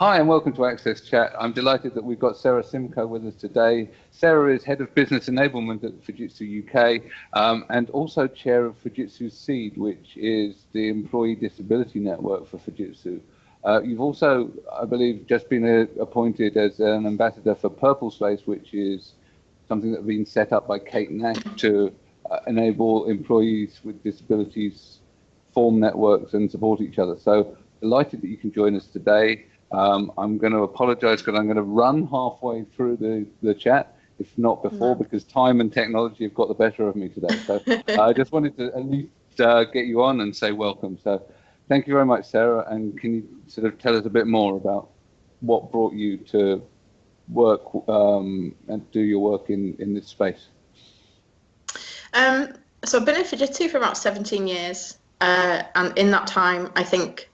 Hi and welcome to Access Chat. I'm delighted that we've got Sarah Simcoe with us today. Sarah is Head of Business Enablement at Fujitsu UK um, and also Chair of Fujitsu Seed, which is the Employee Disability Network for Fujitsu. Uh, you've also, I believe, just been appointed as an ambassador for Purple Space, which is something that's been set up by Kate Nash to uh, enable employees with disabilities form networks and support each other. So delighted that you can join us today. Um, I'm going to apologize because I'm going to run halfway through the, the chat, if not before, no. because time and technology have got the better of me today. So I just wanted to at least uh, get you on and say welcome. So thank you very much, Sarah. And can you sort of tell us a bit more about what brought you to work um, and do your work in, in this space? Um, so I've been in Fujitsu for about 17 years. Uh, and in that time, I think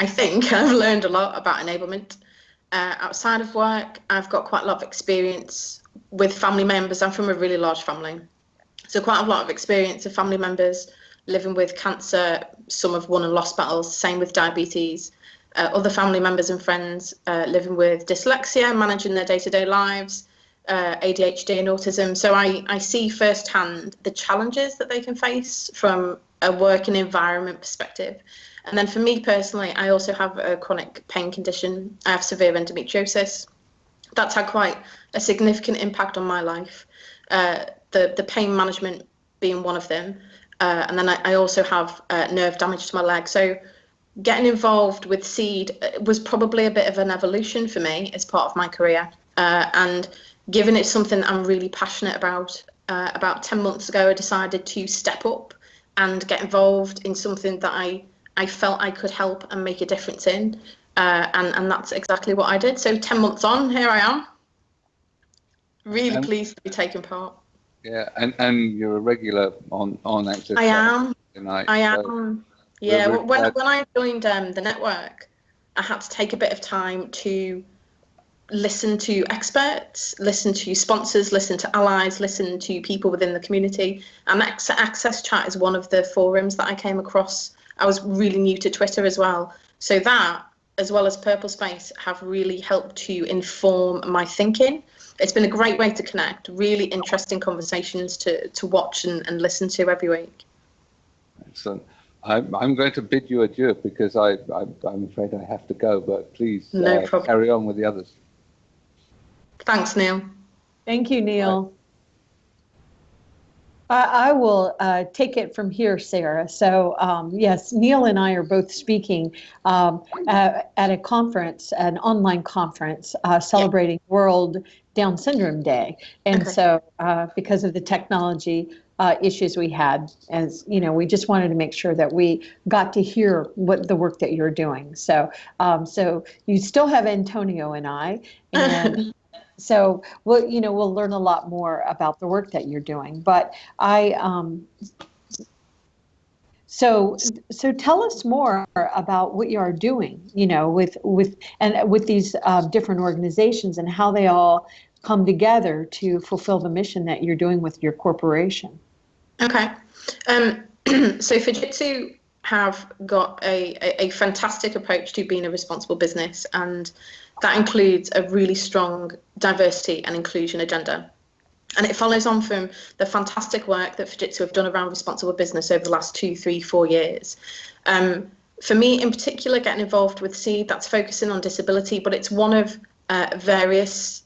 I think I've learned a lot about enablement. Uh, outside of work, I've got quite a lot of experience with family members. I'm from a really large family. So quite a lot of experience of family members living with cancer. Some have won and lost battles, same with diabetes. Uh, other family members and friends uh, living with dyslexia, managing their day-to-day -day lives, uh, ADHD and autism. So I, I see firsthand the challenges that they can face from a working environment perspective. And then for me personally, I also have a chronic pain condition. I have severe endometriosis. That's had quite a significant impact on my life. Uh, the, the pain management being one of them. Uh, and then I, I also have uh, nerve damage to my leg. So getting involved with seed uh, was probably a bit of an evolution for me as part of my career. Uh, and given it's something I'm really passionate about, uh, about 10 months ago, I decided to step up and get involved in something that I I felt I could help and make a difference in. Uh, and, and that's exactly what I did. So 10 months on, here I am. Really and, pleased to be taking part. Yeah, and, and you're a regular on, on Access. I am. Tonight, I am. So yeah, when, when I joined um, the network, I had to take a bit of time to listen to experts, listen to sponsors, listen to allies, listen to people within the community. And Access Chat is one of the forums that I came across I was really new to Twitter as well. So that, as well as Purple Space, have really helped to inform my thinking. It's been a great way to connect, really interesting conversations to, to watch and, and listen to every week. Excellent. I'm, I'm going to bid you adieu because I, I, am afraid I have to go, but please no uh, carry on with the others. Thanks, Neil. Thank you, Neil. I, will uh, take it from here, Sarah. So um, yes, Neil and I are both speaking um, at, at, a conference, an online conference uh, celebrating yeah. World Down Syndrome Day. And okay. so uh, because of the technology uh, issues we had, as you know, we just wanted to make sure that we got to hear what the work that you're doing. So, um, so you still have Antonio and I, and so we'll, you know, we'll learn a lot more about the work that you're doing. But I, um, so, so tell us more about what you are doing, you know, with with and with these uh, different organizations and how they all come together to fulfill the mission that you're doing with your corporation. Okay, um, so Fujitsu have got a, a, a fantastic approach to being a responsible business and that includes a really strong diversity and inclusion agenda. And it follows on from the fantastic work that Fujitsu have done around responsible business over the last two, three, four years. Um, for me in particular, getting involved with SEED, that's focusing on disability, but it's one of uh, various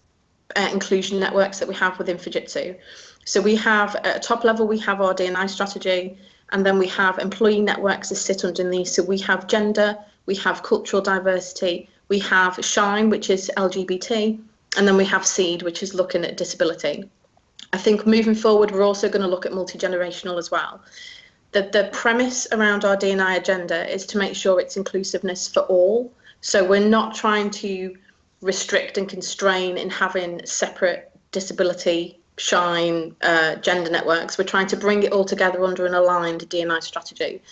uh, inclusion networks that we have within Fujitsu. So we have at a top level, we have our D&I strategy, and then we have employee networks that sit underneath. So we have gender, we have cultural diversity, we have Shine, which is LGBT, and then we have Seed, which is looking at disability. I think moving forward, we're also going to look at multi-generational as well. The, the premise around our D&I agenda is to make sure it's inclusiveness for all. So we're not trying to restrict and constrain in having separate disability, shine, uh, gender networks. We're trying to bring it all together under an aligned D&I strategy.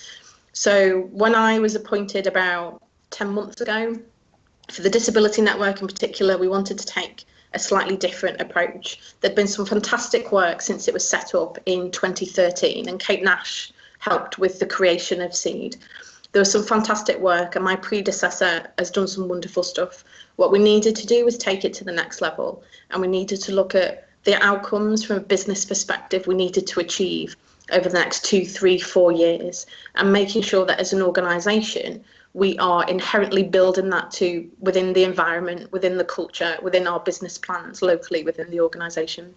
So when I was appointed about 10 months ago, for the Disability Network in particular, we wanted to take a slightly different approach. There'd been some fantastic work since it was set up in 2013, and Kate Nash helped with the creation of SEED. there was some fantastic work, and my predecessor has done some wonderful stuff. What we needed to do was take it to the next level, and we needed to look at the outcomes from a business perspective we needed to achieve over the next two, three, four years, and making sure that as an organisation we are inherently building that to within the environment, within the culture, within our business plans locally within the organisation.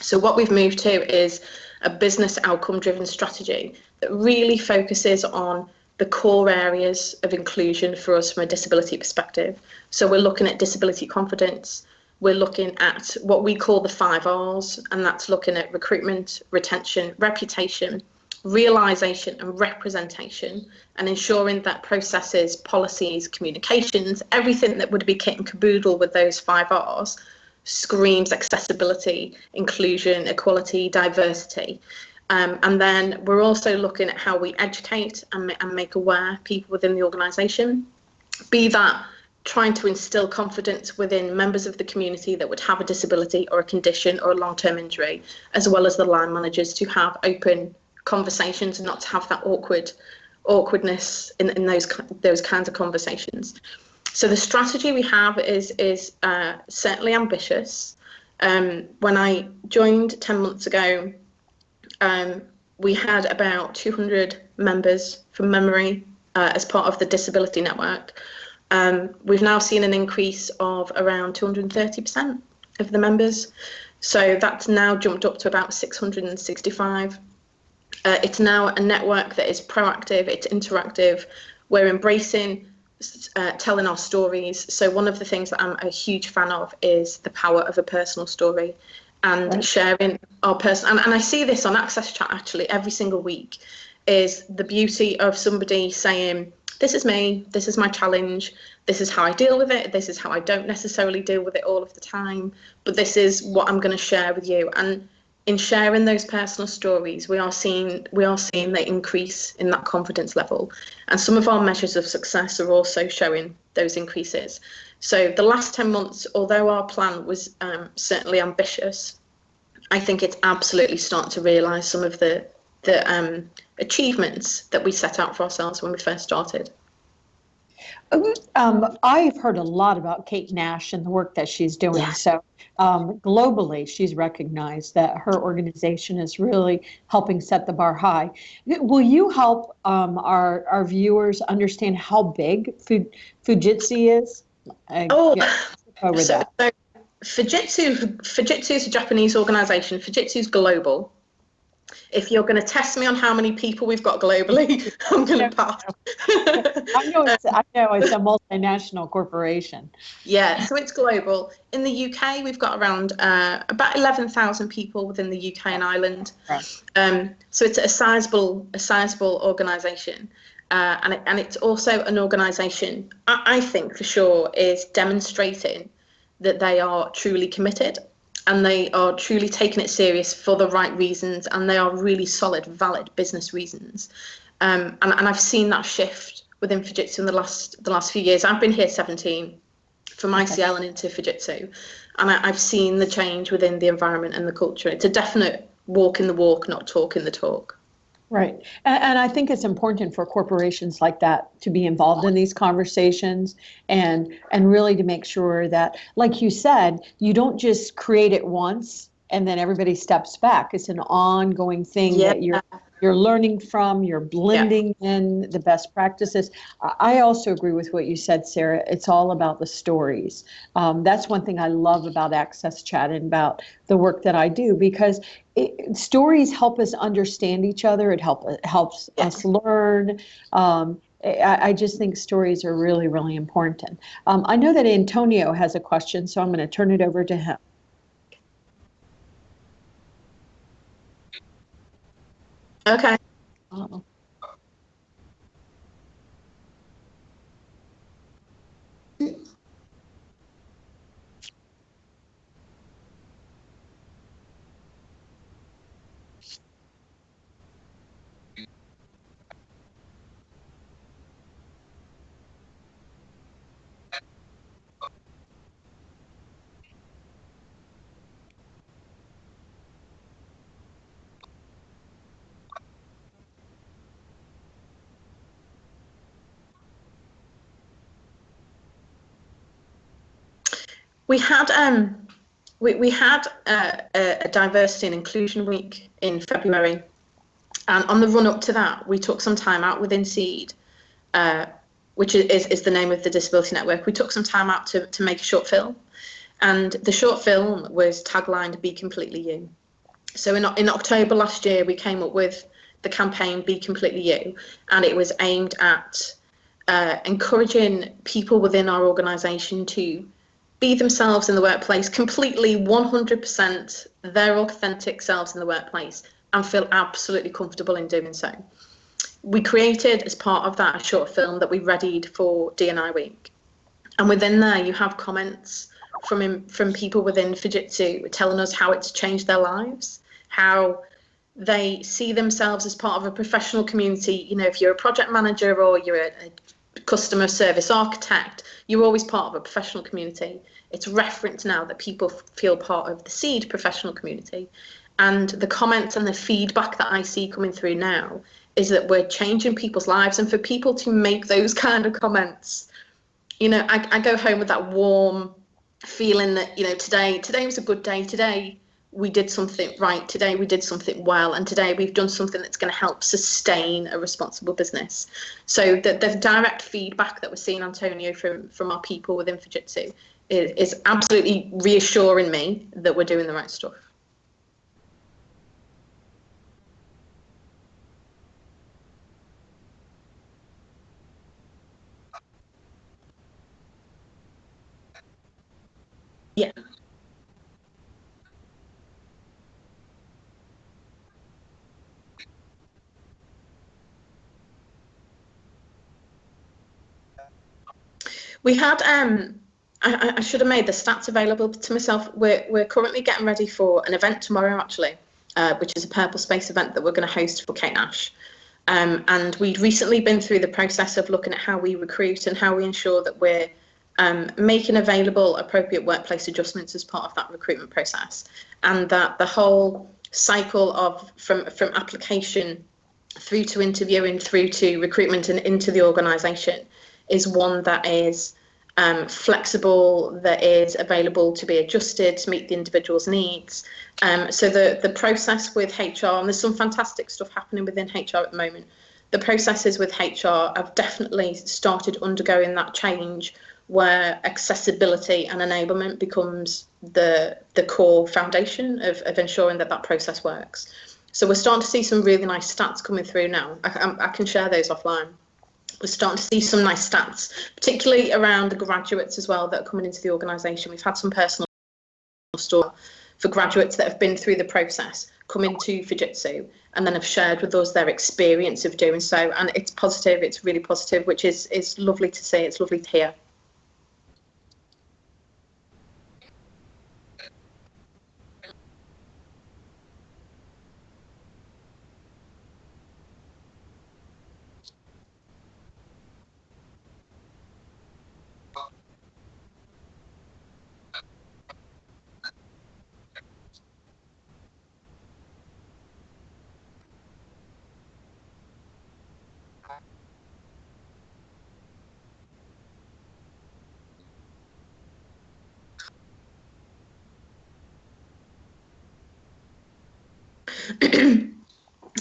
So what we've moved to is a business outcome driven strategy that really focuses on the core areas of inclusion for us from a disability perspective. So we're looking at disability confidence, we're looking at what we call the five R's, and that's looking at recruitment, retention, reputation, realization and representation and ensuring that processes, policies, communications, everything that would be kit and caboodle with those five R's screams accessibility, inclusion, equality, diversity. Um, and then we're also looking at how we educate and, and make aware people within the organisation, be that trying to instill confidence within members of the community that would have a disability or a condition or a long-term injury, as well as the line managers to have open conversations and not to have that awkward awkwardness in, in those those kinds of conversations. So the strategy we have is is uh, certainly ambitious. Um, when I joined 10 months ago, um, we had about 200 members from memory uh, as part of the disability network. Um, we've now seen an increase of around 230% of the members. So that's now jumped up to about 665 uh, it's now a network that is proactive, it's interactive. We're embracing uh, telling our stories. So one of the things that I'm a huge fan of is the power of a personal story and right. sharing our person. And, and I see this on Access Chat actually every single week is the beauty of somebody saying, this is me, this is my challenge, this is how I deal with it, this is how I don't necessarily deal with it all of the time, but this is what I'm going to share with you. And in sharing those personal stories, we are seeing we are seeing the increase in that confidence level, and some of our measures of success are also showing those increases. So the last ten months, although our plan was um, certainly ambitious, I think it's absolutely starting to realise some of the the um, achievements that we set out for ourselves when we first started. Um, I've heard a lot about Kate Nash and the work that she's doing. Yeah. So um, globally, she's recognized that her organization is really helping set the bar high. Will you help um, our, our viewers understand how big Fujitsu is? Oh, over so, that. So Fujitsu, Fujitsu is a Japanese organization. Fujitsu is global if you're going to test me on how many people we've got globally, I'm going to pass. I know it's I know it's a multinational corporation. Yeah, so it's global. In the UK, we've got around uh, about 11,000 people within the UK and Ireland. Right. Um, so it's a sizable a sizable organisation. Uh, and, it, and it's also an organisation, I, I think for sure, is demonstrating that they are truly committed and they are truly taking it serious for the right reasons and they are really solid, valid business reasons. Um, and, and I've seen that shift within Fujitsu in the last the last few years. I've been here 17 from ICL and into Fujitsu, and I, I've seen the change within the environment and the culture. It's a definite walk in the walk, not talk in the talk. Right. And, and, I think it's important for corporations like that to be involved in these conversations and and really to make sure that, like you said, you don't just create it once and then everybody steps back. It's an ongoing thing yeah. that you're you're learning from, you're blending yeah. in the best practices. I also agree with what you said, Sarah. It's all about the stories. Um, that's one thing I love about Access Chat and about the work that I do because it, stories help us understand each other. It help, it helps us learn. Um, I, I, just think stories are really, really important. Um, I know that Antonio has a question, so I'm going to turn it over to him. Okay. Uh-oh. We had um, we, we had a, diversity and inclusion week in February, and on the run up to that, we took some time out within Seed, uh, which is, is the name of the disability network. We took some time out to, to make a short film, and the short film was taglined "Be Completely You." So in in October last year, we came up with the campaign "Be Completely You," and it was aimed at uh, encouraging people within our organisation to be themselves in the workplace, completely 100% their authentic selves in the workplace, and feel absolutely comfortable in doing so. We created, as part of that, a short film that we readied for DNI Week. And within there, you have comments from from people within Fujitsu telling us how it's changed their lives, how they see themselves as part of a professional community. You know, if you're a project manager or you're a, a customer service architect, you're always part of a professional community. It's referenced now that people feel part of the seed professional community. And the comments and the feedback that I see coming through now is that we're changing people's lives. And for people to make those kind of comments, you know, I, I go home with that warm feeling that, you know, today, today was a good day. Today, we did something right today we did something well and today we've done something that's going to help sustain a responsible business. So the, the direct feedback that we're seeing antonio from from our people within fujitsu is, is absolutely reassuring me that we're doing the right stuff. Yeah We had um I, I, should have made the stats available to myself. We're we're currently getting ready for an event tomorrow actually, uh, which is a Purple Space event that we're going to host for Kate Nash. Um, and we'd recently been through the process of looking at how we recruit and how we ensure that we're um, making available appropriate workplace adjustments as part of that recruitment process, and that the whole cycle of from from application through to interviewing through to recruitment and into the organisation is one that is um, flexible, that is available to be adjusted to meet the individual's needs. Um, so the, the process with HR, and there's some fantastic stuff happening within HR at the moment, the processes with HR have definitely started undergoing that change where accessibility and enablement becomes the the core foundation of, of ensuring that that process works. So we're starting to see some really nice stats coming through now. I, I can share those offline we're starting to see some nice stats, particularly around the graduates as well that are coming into the organisation. We've had some personal stories for graduates that have been through the process come into Fujitsu and then have shared with us their experience of doing so. And it's positive, it's really positive, which is, is lovely to see, it's lovely to hear.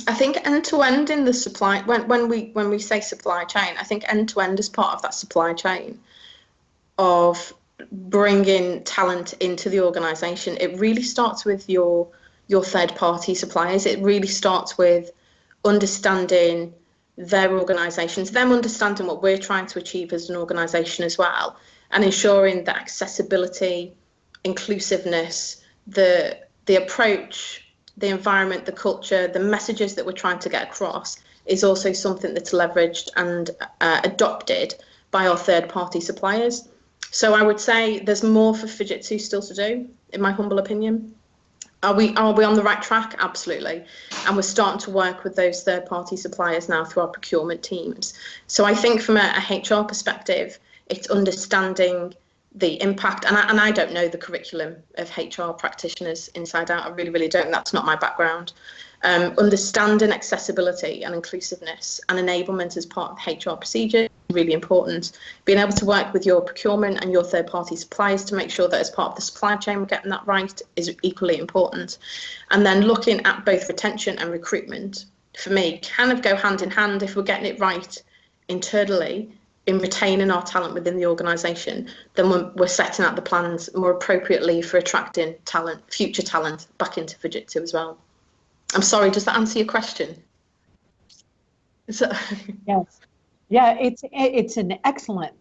I think end to end in the supply when when we when we say supply chain, I think end to end is part of that supply chain of bringing talent into the organization. It really starts with your your third party suppliers. It really starts with understanding their organizations, them understanding what we're trying to achieve as an organization as well, and ensuring that accessibility, inclusiveness, the the approach the environment, the culture, the messages that we're trying to get across is also something that's leveraged and uh, adopted by our third party suppliers. So I would say there's more for Fujitsu still to do, in my humble opinion. Are we are we on the right track? Absolutely. And we're starting to work with those third party suppliers now through our procurement teams. So I think from a, a HR perspective, it's understanding the impact and I, and I don't know the curriculum of HR practitioners inside out I really really don't that's not my background um, understanding accessibility and inclusiveness and enablement as part of HR procedure really important. Being able to work with your procurement and your third party suppliers to make sure that as part of the supply chain we're getting that right is equally important. And then looking at both retention and recruitment for me kind of go hand in hand if we're getting it right internally in retaining our talent within the organisation, then we're, we're, setting out the plans more appropriately for attracting talent, future talent, back into Fujitsu as well. I'm sorry, does that answer your question? yes. Yeah, it's it's an excellent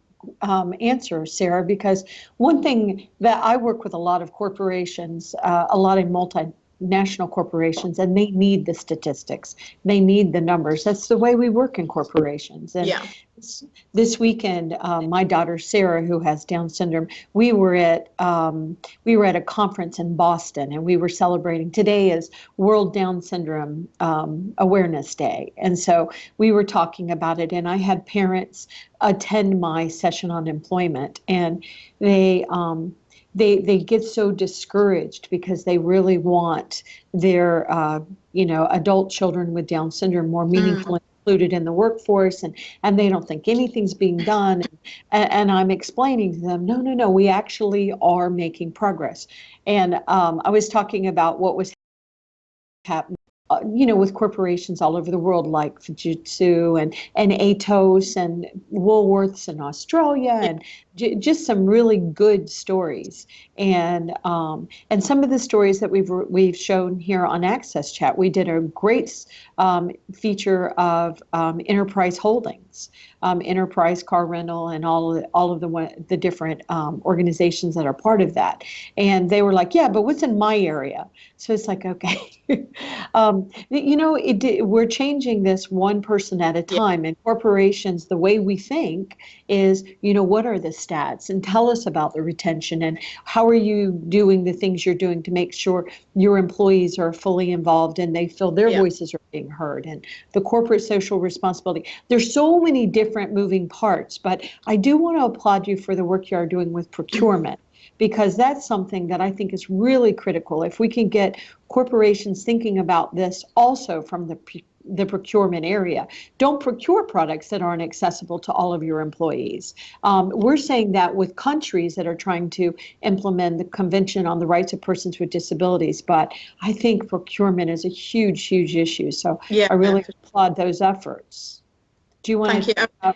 um, answer, Sarah, because one thing that I work with a lot of corporations, uh, a lot of multi national corporations and they need the statistics. They need the numbers. That's the way we work in corporations. And yeah. this, this weekend um, my daughter sarah who has down syndrome we were at um, we were at a conference in boston and we were celebrating. Today is world down syndrome um, awareness day. And so we were talking about it and i had parents attend my session on employment and they um, they they get so discouraged because they really want their uh, you know adult children with Down syndrome more meaningfully mm. included in the workforce, and and they don't think anything's being done. And, and I'm explaining to them, no, no, no, we actually are making progress. And um, I was talking about what was happening uh, you know, with corporations all over the world like Fujitsu and, and Atos and Woolworths in Australia and j- just some really good stories. And um, and some of the stories that we've we've shown here on Access Chat, we did a great um, feature of um, Enterprise Holdings, um, Enterprise Car Rental, and all of the, all of the the different um, organizations that are part of that. And they were like, "Yeah, but what's in my area?" So it's like, okay, um, you know, it, we're changing this one person at a time. And corporations, the way we think is, you know, what are the stats? And tell us about the retention and how are you doing the things you're doing to make sure your employees are fully involved and they feel their yeah. voices are being heard and the corporate social responsibility. There's so many different moving parts, but I do want to applaud you for the work you are doing with procurement because that's something that I think is really critical. If we can get corporations thinking about this also from the the procurement area. Don't procure products that aren't accessible to all of your employees. Um, we're saying that with countries that are trying to implement the Convention on the Rights of Persons with Disabilities, but I think procurement is a huge, huge issue. So yeah, I really applaud those efforts. Do you want Thank to? You.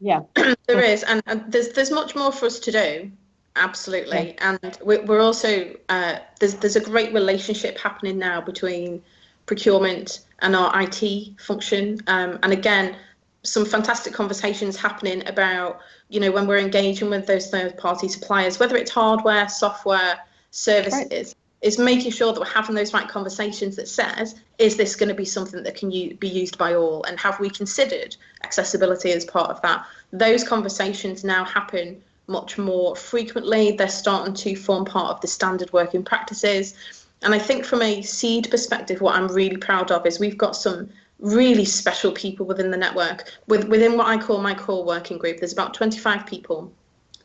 Yeah, there is, and, and there's there's much more for us to do absolutely and we're also uh, there's there's a great relationship happening now between procurement and our IT function um, and again some fantastic conversations happening about you know when we're engaging with those third party suppliers whether it's hardware software services right. is making sure that we're having those right conversations that says is this going to be something that can u- be used by all and have we considered accessibility as part of that those conversations now happen much more frequently. They're starting to form part of the standard working practices. And I think from a seed perspective, what I'm really proud of is we've got some really special people within the network. With, within what I call my core working group, there's about 25 people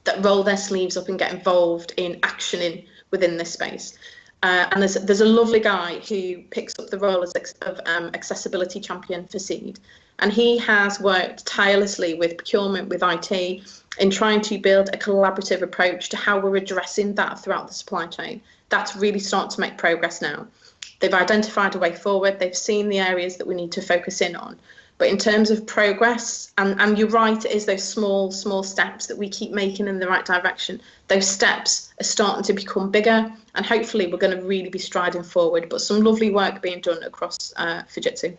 that roll their sleeves up and get involved in actioning within this space. Uh, and there's there's a lovely guy who picks up the role as of um, accessibility champion for Seed, and he has worked tirelessly with procurement, with IT, in trying to build a collaborative approach to how we're addressing that throughout the supply chain. That's really starting to make progress now. They've identified a way forward, they've seen the areas that we need to focus in on. But in terms of progress, and, and you're right, it is those small, small steps that we keep making in the right direction. Those steps are starting to become bigger, and hopefully we're going to really be striding forward. But some lovely work being done across uh, Fujitsu.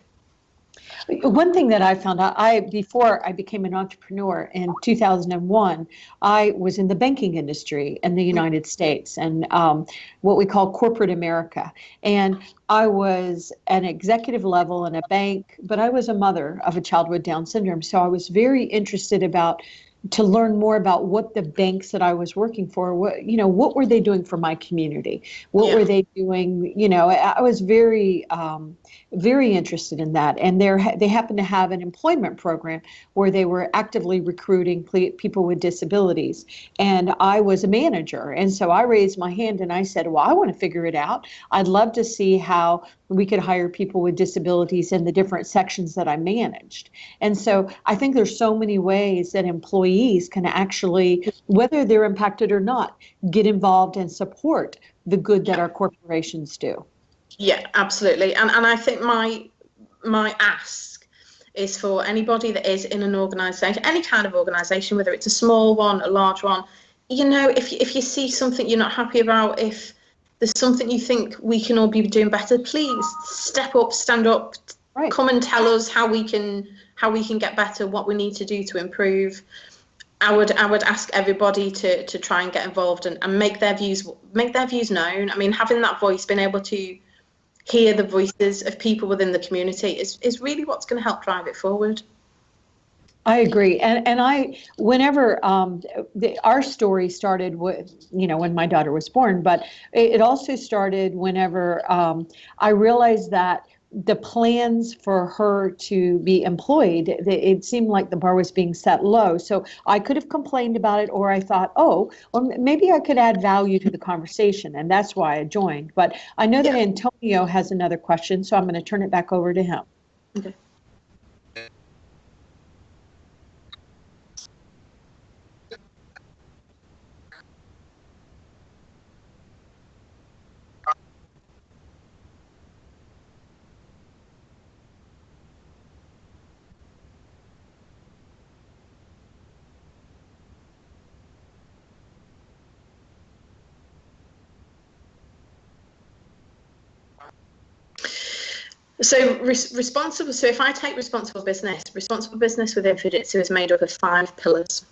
One thing that I found out, I before I became an entrepreneur in 2001, I was in the banking industry in the United States and um, what we call corporate America. And I was an executive level in a bank, but I was a mother of a child with Down syndrome, so I was very interested about to learn more about what the banks that I was working for, what you know, what were they doing for my community? What Yeah. were they doing? You know, I, I was very, um, very interested in that. And there, they happened to have an employment program where they were actively recruiting people with disabilities. And I was a manager, and so I raised my hand and I said, "Well, I want to figure it out. I'd love to see how we could hire people with disabilities in the different sections that I managed." And so I think there's so many ways that employees can actually, whether they're impacted or not, get involved and support the good that our corporations do. Yeah, absolutely. And and I think my my ask is for anybody that is in an organisation, any kind of organisation, whether it's a small one, a large one, you know, if if you see something you're not happy about, if there's something you think we can all be doing better, please step up, stand up, Right. come and tell us how we can how we can get better, what we need to do to improve. I would I would ask everybody to to try and get involved and, and make their views make their views known. I mean, having that voice, being able to hear the voices of people within the community is is really what's going to help drive it forward. I agree, and and I whenever um, the, our story started with you know when my daughter was born, but it, it also started whenever um, I realized that the plans for her to be employed, it, it seemed like the bar was being set low. So I could have complained about it, or I thought, oh, well maybe I could add value to the conversation, and that's why I joined. But I know that Antonio has another question, so I'm going to turn it back over to him. Okay. So res- responsible. So if I take responsible business, responsible business within Fujitsu is made up of five pillars.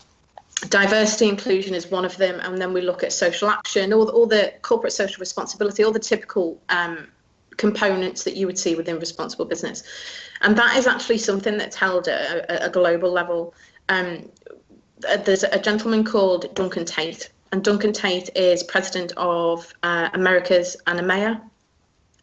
Diversity inclusion is one of them, and then we look at social action, all the, all the corporate social responsibility, all the typical um, components that you would see within responsible business, and that is actually something that's held at a, a global level. Um, there's a gentleman called Duncan Tait, and Duncan Tait is president of uh, Americas and EMEA,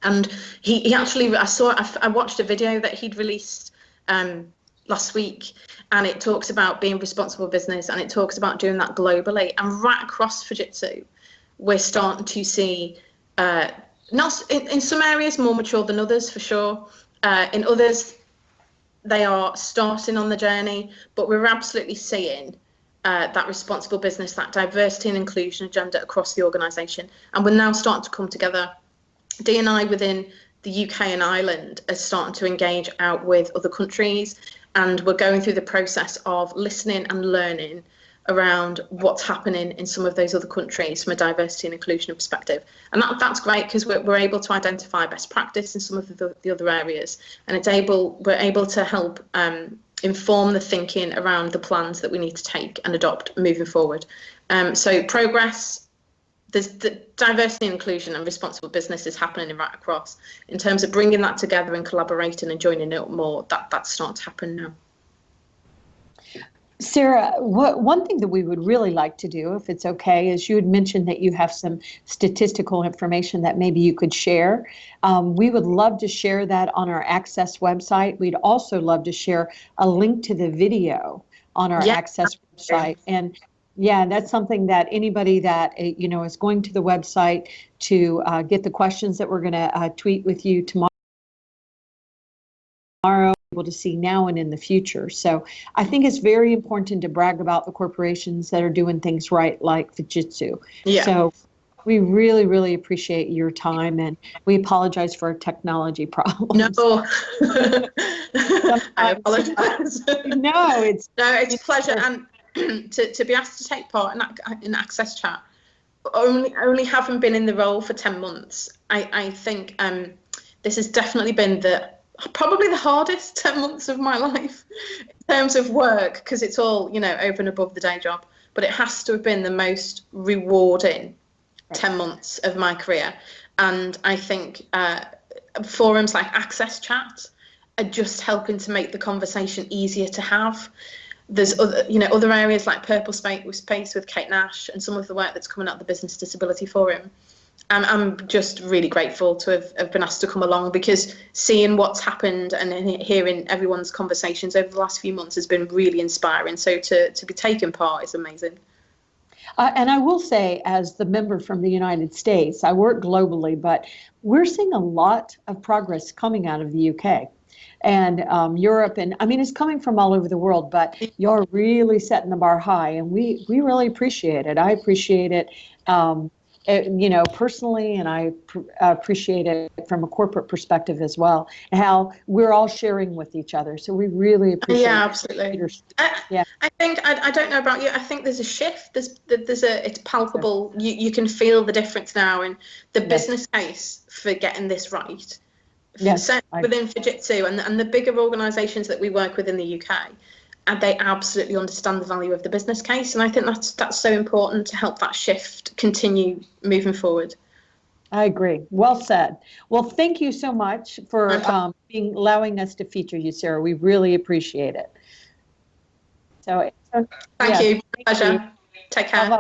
and he, he actually I saw I, I watched a video that he'd released um, last week and it talks about being responsible business and it talks about doing that globally. And right across Fujitsu we're starting to see uh, not in, in some areas more mature than others for sure. Uh, in others they are starting on the journey but we're absolutely seeing uh, that responsible business that diversity and inclusion agenda across the organization. And we're now starting to come together D&I within the UK and Ireland are starting to engage out with other countries and we're going through the process of listening and learning around what's happening in some of those other countries from a diversity and inclusion perspective. And that, that's great because we're, we're able to identify best practice in some of the, the other areas and it's able we're able to help um, inform the thinking around the plans that we need to take and adopt moving forward. Um, so progress there's the diversity and inclusion and responsible business is happening right across in terms of bringing that together and collaborating and joining it more that that's starting to happen now Sarah, what, one thing that we would really like to do, if it's okay, is you had mentioned that you have some statistical information that maybe you could share. Um, we would love to share that on our Access website. We'd also love to share a link to the video on our Yeah. Access website. And yeah, that's something that anybody that uh, you know is going to the website to uh, get the questions that we're going to uh, tweet with you tomorrow tomorrow, able to see now and in the future. So I think it's very important to brag about the corporations that are doing things right, like Fujitsu. yeah So we really, really appreciate your time, and we apologize for our technology problems. no i apologize no, it's no it's a pleasure and to, to be asked to take part in, in access chat only only having been in the role for 10 months i i think um this has definitely been the probably the hardest 10 months of my life in terms of work because it's all you know over and above the day job. But it has to have been the most rewarding 10 months of my career. And i think uh, forums like access chat are just helping to make the conversation easier to have there's other, you know, other areas like Purple Space with Kate Nash and some of the work that's coming out of the Business Disability Forum. Um, I'm just really grateful to have, have been asked to come along because seeing what's happened and hearing everyone's conversations over the last few months has been really inspiring. So to, to be taking part is amazing. Uh, and I will say, as the member from the United States, I work globally, but we're seeing a lot of progress coming out of the UK and um, Europe, and I mean, it's coming from all over the world. But you're really setting the bar high, and we we really appreciate it. I appreciate it. Um, it, you know, personally, and I pr- appreciate it from a corporate perspective as well. How we're all sharing with each other, so we really appreciate. Yeah, absolutely. I, Yeah. I think I, I don't know about you. I think there's a shift. There's there's a it's palpable. You you can feel the difference now, and the Yes. business case for getting this right. Yes, I- within Fujitsu and and the bigger organisations that we work with in the UK, and they absolutely understand the value of the business case, and I think that's that's so important to help that shift continue moving forward. I agree. Well said. Well, thank you so much for um, being allowing us to feature you, Sarah. We really appreciate it. So, so Thank Yes, you. thank Pleasure. you. Take care. bye-bye.